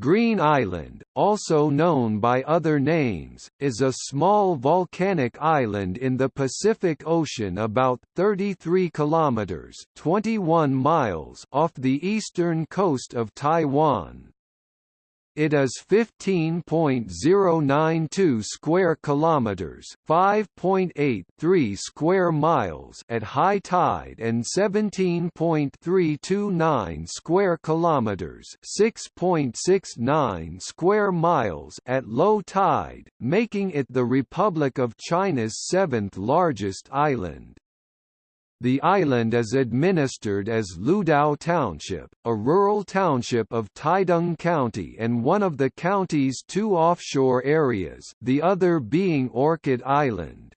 Green Island, also known by other names, is a small volcanic island in the Pacific Ocean about 33 kilometers (21 miles) off the eastern coast of Taiwan. It is 15.092 square kilometers, 5.83 square miles at high tide and 17.329 square kilometers, 6.69 square miles at low tide, making it the Republic of China's seventh largest island. The island is administered as Ludao Township, a rural township of Taidong County and one of the county's two offshore areas the other being Orchid Island.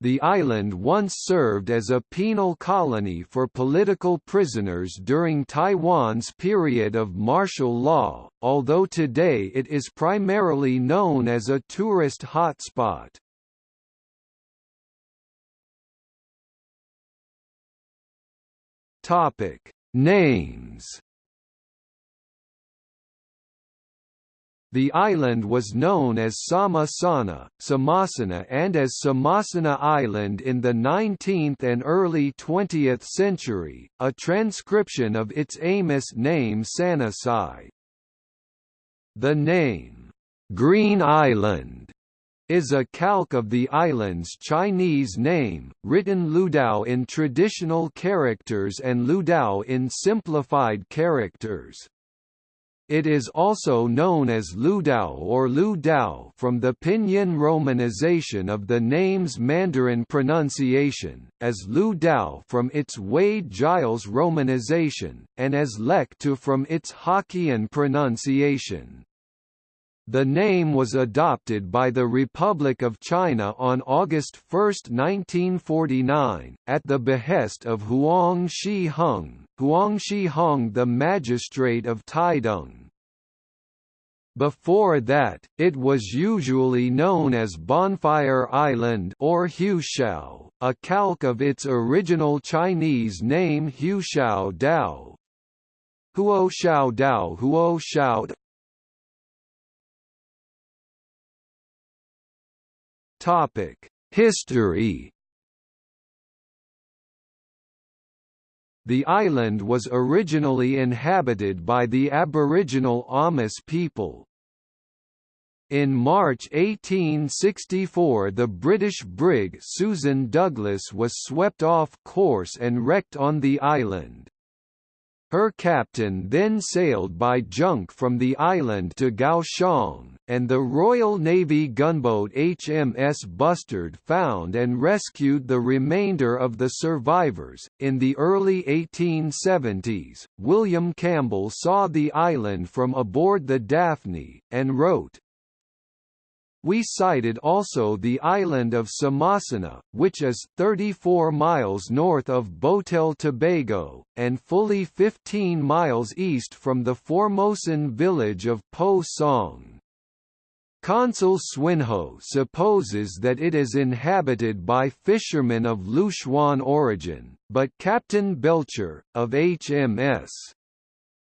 The island once served as a penal colony for political prisoners during Taiwan's period of martial law, although today it is primarily known as a tourist hotspot. Topic Names The island was known as Samasana, Samasana and as Samasana Island in the 19th and early 20th century, a transcription of its Amis name Sanasai. The name, Green Island, is a calque of the island's Chinese name, written Ludao in traditional characters and Ludao in simplified characters. It is also known as Ludao or Lu Dao from the pinyin romanization of the name's Mandarin pronunciation, as Lu Dao from its Wade-Giles romanization, and as Lek from its Hokkien pronunciation. The name was adopted by the Republic of China on August 1, 1949, at the behest of Huang Shi Hung, Huang Shi Hung the magistrate of Taidong. Before that, it was usually known as Bonfire Island or Hushao, a calque of its original Chinese name Hushao Dao. Huo Shao Dao Huo Topic: History. The island was originally inhabited by the Aboriginal Amis people. In March 1864 the British brig Susan Douglas was swept off course and wrecked on the island. Her captain then sailed by junk from the island to Kaohsiung, and the Royal Navy gunboat HMS Bustard found and rescued the remainder of the survivors. In the early 1870s, William Campbell saw the island from aboard the Daphne, and wrote, we sighted also the island of Samasana, which is 34 miles north of Botel Tobago, and fully 15 miles east from the Formosan village of Po Song. Consul Swinhoe supposes that it is inhabited by fishermen of Luchuan origin, but Captain Belcher, of HMS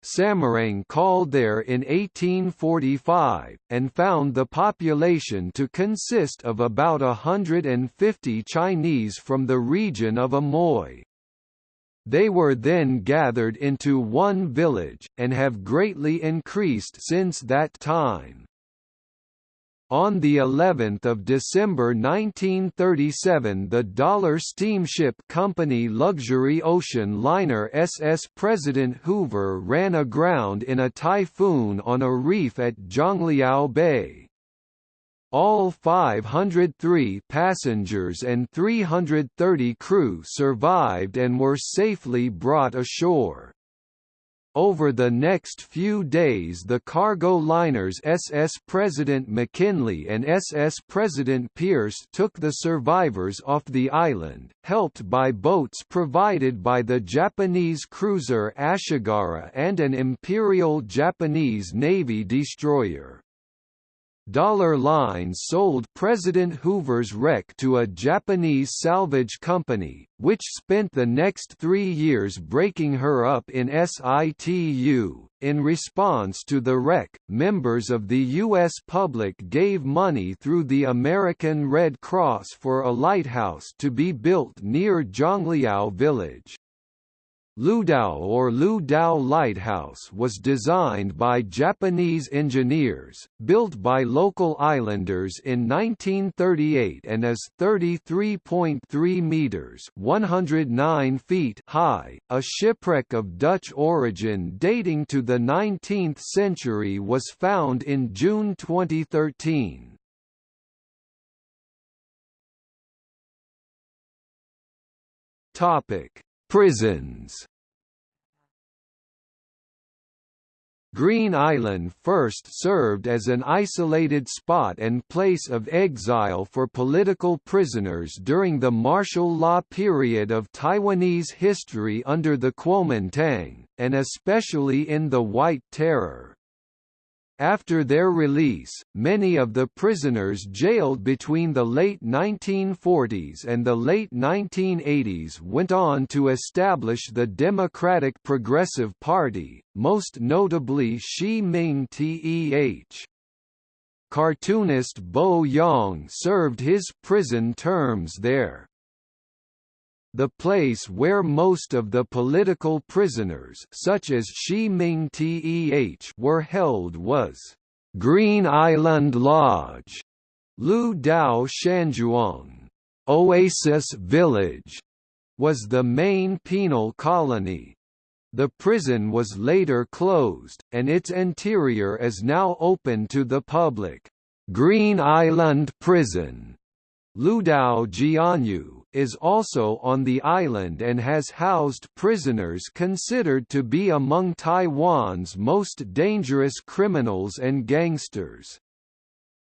Samarang called there in 1845, and found the population to consist of about 150 Chinese from the region of Amoy. They were then gathered into one village, and have greatly increased since that time. On the 11th of December 1937 the Dollar Steamship Company luxury ocean liner SS President Hoover ran aground in a typhoon on a reef at Zhongliao Bay. All 503 passengers and 330 crew survived and were safely brought ashore. Over the next few days the cargo liners SS President McKinley and SS President Pierce took the survivors off the island, helped by boats provided by the Japanese cruiser Ashigara and an Imperial Japanese Navy destroyer. Dollar Line sold President Hoover's wreck to a Japanese salvage company, which spent the next three years breaking her up in situ. In response to the wreck, members of the U.S. public gave money through the American Red Cross for a lighthouse to be built near Zhongliao village. Ludao or Ludao Lighthouse was designed by Japanese engineers, built by local islanders in 1938 and is 33.3 meters (109 feet) high. A shipwreck of Dutch origin dating to the 19th century was found in June 2013. Topic Prisons Green Island first served as an isolated spot and place of exile for political prisoners during the martial law period of Taiwanese history under the Kuomintang, and especially in the White Terror. After their release, many of the prisoners jailed between the late 1940s and the late 1980s went on to establish the Democratic Progressive Party, most notably Shi Ming Teh. Cartoonist Bo Yang served his prison terms there. The place where most of the political prisoners such as Shi Ming Teh were held was Green Island Lodge, Lu Dao Shanzhuang, Oasis Village, was the main penal colony. The prison was later closed, and its interior is now open to the public. Green Island Prison, Ludao Jianyu, is also on the island and has housed prisoners considered to be among Taiwan's most dangerous criminals and gangsters.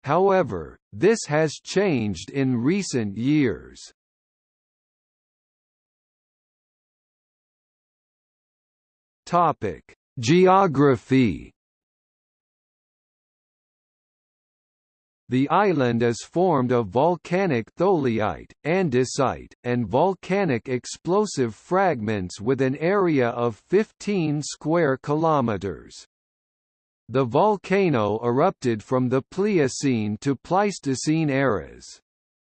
However, this has changed in recent years. Topic: Geography The island is formed of volcanic tholeiite, andesite, and volcanic explosive fragments with an area of 15 square kilometers. The volcano erupted from the Pliocene to Pleistocene eras.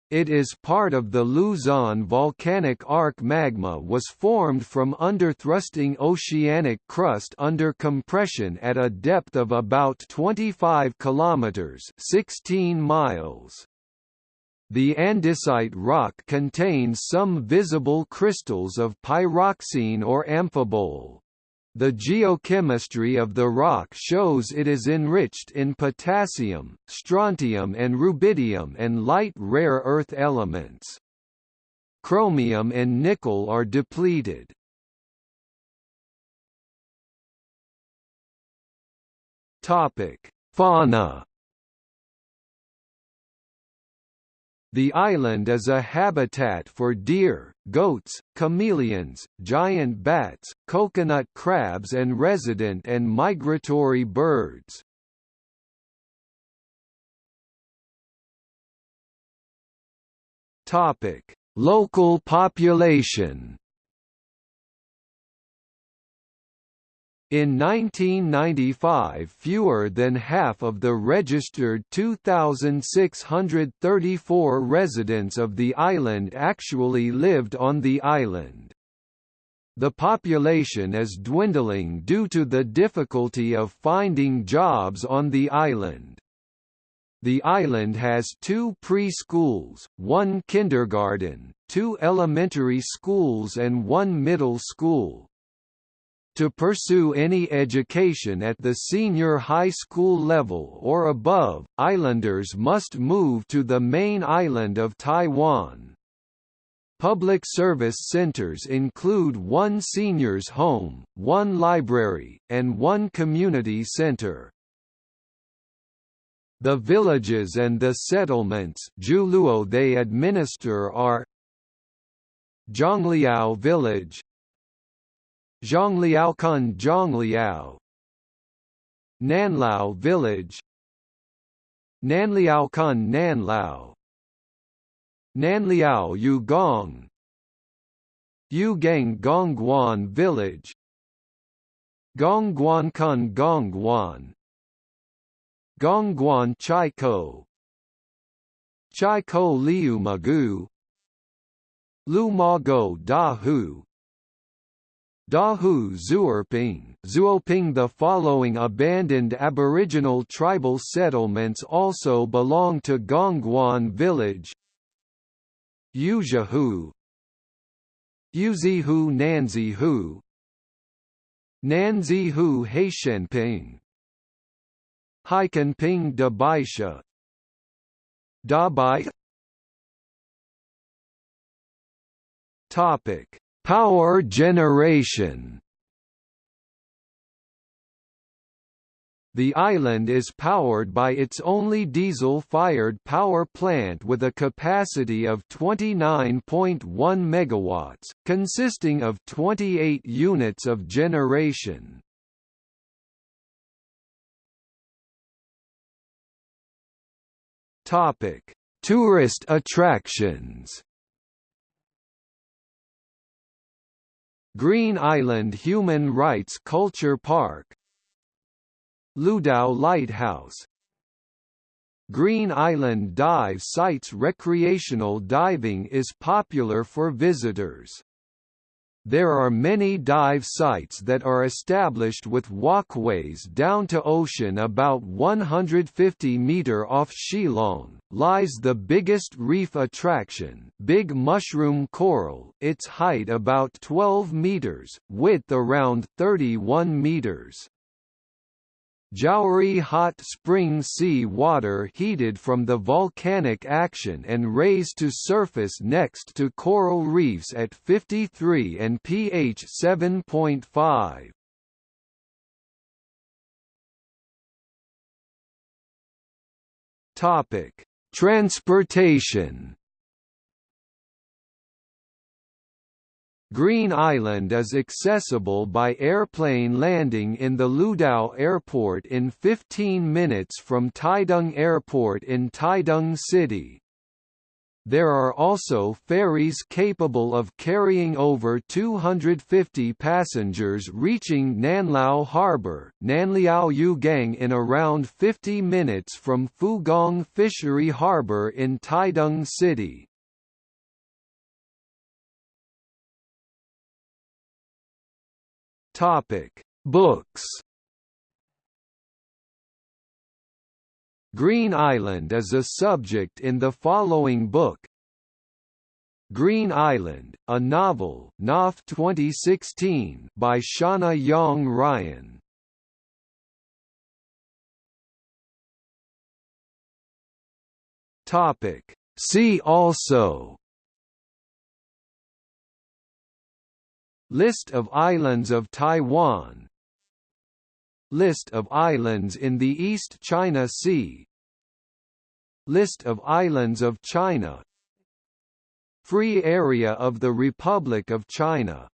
It is part of the Luzon volcanic arc magma was formed from underthrusting oceanic crust under compression at a depth of about 25 kilometers 16 miles. The andesite rock contains some visible crystals of pyroxene or amphibole. The geochemistry of the rock shows it is enriched in potassium, strontium and rubidium and light rare earth elements. Chromium and nickel are depleted. Fauna The island is a habitat for deer, goats, chameleons, giant bats, coconut crabs and resident and migratory birds. Topic: Local population In 1995 fewer than half of the registered 2,634 residents of the island actually lived on the island. The population is dwindling due to the difficulty of finding jobs on the island. The island has two preschools, one kindergarten, two elementary schools and one middle school. To pursue any education at the senior high school level or above, islanders must move to the main island of Taiwan. Public service centers include one seniors home, one library, and one community center. The villages and the settlements they administer are Zhongliao Village Zhongliaokun Zhongliao. Nanlao Village. Nanliao Kun Nanlao. Nanliao Yugong. Yugang Gongguan Village. Gongguan Kun Gongguan. Gongguan Chaikou Chaikou Liu Magu. Lu Mago Da Hu Dahu Zuoping, Zuoping The following abandoned aboriginal tribal settlements also belong to Gongguan village. Yuzahu Yuzihu Nanzihu Nanzihu Haishenping Haikanping Dabaisha. Dabai. Topic Power generation The island is powered by its only diesel-fired power plant with a capacity of 29.1 MW, consisting of 28 units of generation. Topic: Tourist attractions Green Island Human Rights Culture Park Ludao Lighthouse Green Island Dive Sites Recreational diving is popular for visitors. There are many dive sites that are established with walkways down to ocean about 150 meter off Shilang, lies the biggest reef attraction Big Mushroom Coral, its height about 12 meters, width around 31 meters. Zhaori hot spring sea water heated from the volcanic action and raised to surface next to coral reefs at 53 and pH 7.5. Topic: Transportation Green Island is accessible by airplane landing in the Ludao Airport in 15 minutes from Taidong Airport in Taidong City. There are also ferries capable of carrying over 250 passengers reaching Nanlao Harbor Nanliao Yugang in around 50 minutes from Fugang Fishery Harbor in Taidong City. Topic: Books. Green Island is a subject in the following book. Green Island, a novel, Knopf 2016, by Shawna Yang Ryan. Topic: See also List of islands of Taiwan. List of islands in the East China Sea. List of islands of China. Free Area of the Republic of China